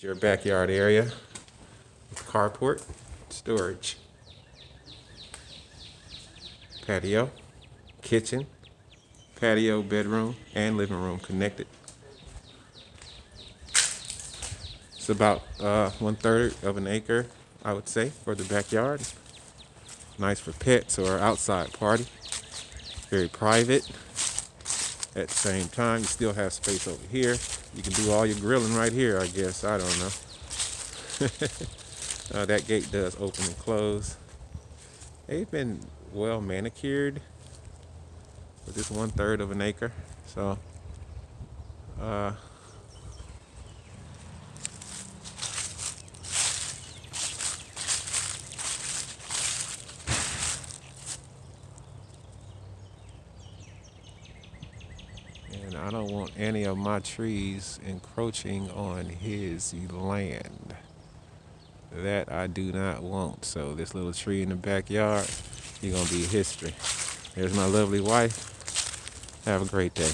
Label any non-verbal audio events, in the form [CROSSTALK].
Your backyard area, with carport, storage, patio, kitchen, patio, bedroom, and living room connected. It's about uh, one third of an acre, I would say, for the backyard. Nice for pets or outside party. Very private. At the same time, you still have space over here. You can do all your grilling right here, I guess. I don't know. [LAUGHS] uh, that gate does open and close. They've been well manicured with this one third of an acre. So, uh, And I don't want any of my trees encroaching on his land. That I do not want. So this little tree in the backyard, he's gonna be history. There's my lovely wife. Have a great day.